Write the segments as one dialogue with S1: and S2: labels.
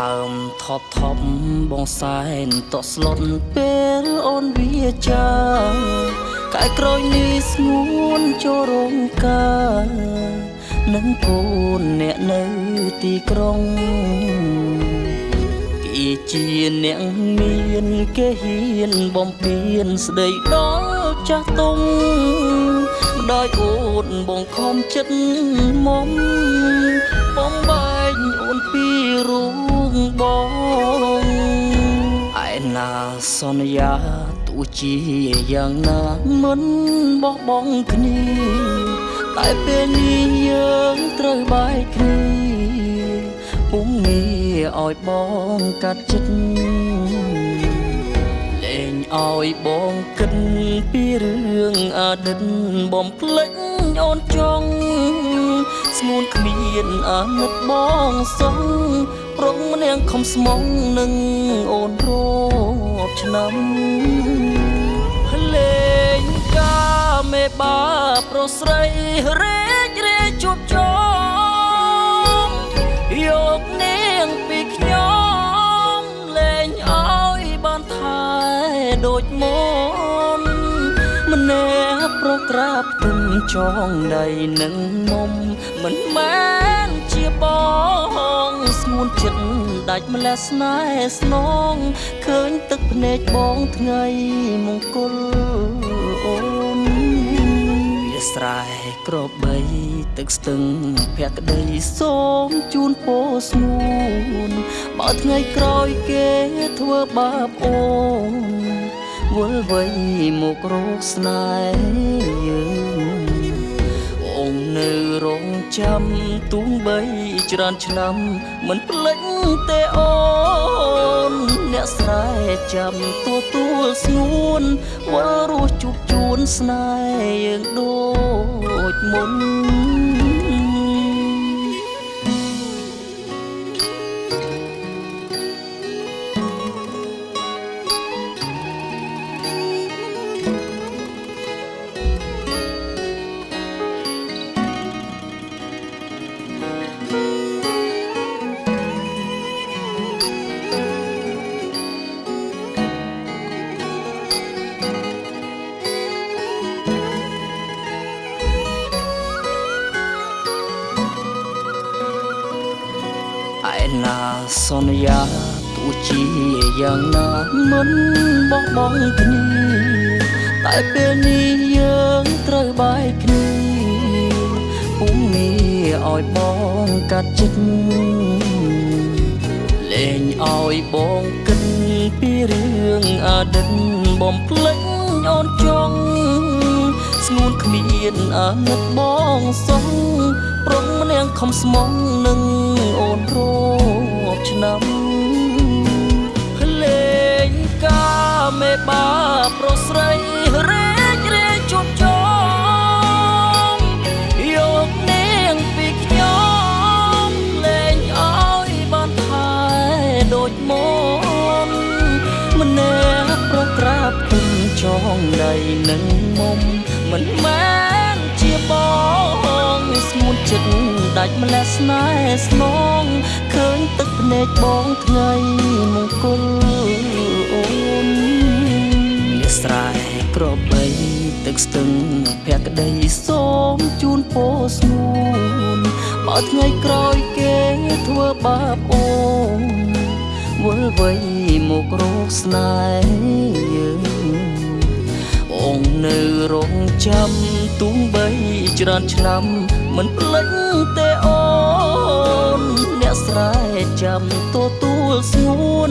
S1: ហើមថប់ថប់បងសែនតក់ស្លុតពេលអូនវាចាកាយក្រោយនេះស្ងួនចូលរោងការនឹងកូនអ្នកនៅទីក្រុងគេជាអ្នកមានគេហ៊ានបំពេញស្ដីដល់ចាស់ទុំដោយអូនបងខំចិត្តមុំ ណាសន្យាទោះជាយ៉ាងណាមិនបោះបង់គ្នា តែពេលនេះយើងត្រូវបែកគ្នាពុំងាឲ្យបងកាត់ចិត្តលែងឲ្យបងគិតពីរឿងអតីតបំភ្លេចអូនចង់ស្ងួនគ្មានអាណិតបងសង ប្រងនាងខំស្មងនឹងអូនរត់ឆ្នាំលេងកាមេបាប្រុសស្រីរេចរេជួបជុំយកនាងពីខ្ញុំលេងឲ្យបានថែដូចមុនម្នាក់ប្រក្រាបទុំចងដៃនឹងមុំមិនមែនជាបងស្ងួន ចិត្តដាច់ម្លេះស្នេហ៍ស្នងឃើញទឹកភ្នែកបងថ្ងៃមង្គលអូនវាស្រែក្របបីទឹកស្ទឹងភក្តីសូមជូនពោស្ងួនបើថ្ងៃក្រោយគេធ្វើបាបអូនវល់វៃមករោគស្នេហ៍យើងអូននៅរង ចាំទូងបីច្រើនឆ្នាំមិនភ្លេចទេអូន អ្នកស្រែចាំទទួលស្ងួនវល់រស់ជួបជួនស្នេហ៍យើងដូចមុន ណាសន្យាទោះជាយ៉ាងណាមិនបោះបង់គ្នាតែពេលនេះយើងត្រូវបែកគ្នាពុំមានឲ្យបងកាត់ចិត្តលែងឲ្យបងគិតពីរឿងអតីតបំភ្លេចអូនចង់ ស្ងួនគ្មានអាណិតបងសោះប្រងនាងខំស្មងនឹងអូនរកឆ្នាំលេងកាមេបាប្រុសស្រីរេ មិនមែនជាបងស្ងួនចិត្តដាច់ម្លេះស្នេហ៍ស្នងឃើញទឹកភ្នែកបងថ្ងៃមង្គលអូនវាស្រែក្របបីទឹកស្ទឹងភក្តីសូមជូនពោស្ងួនបើថ្ងៃក្រោយគេធ្វើបាបអូនវល់វៃមករោគស្នេហ៍យើង បងនៅរងចាំទូងបីច្រើនឆ្នាំមិនភ្លេចទេអូនអ្នកស្រែចាំទទួលស្ងួន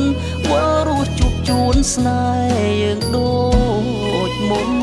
S1: វល់រស់ជួបជួនស្នេហ៍យើងដូចមុន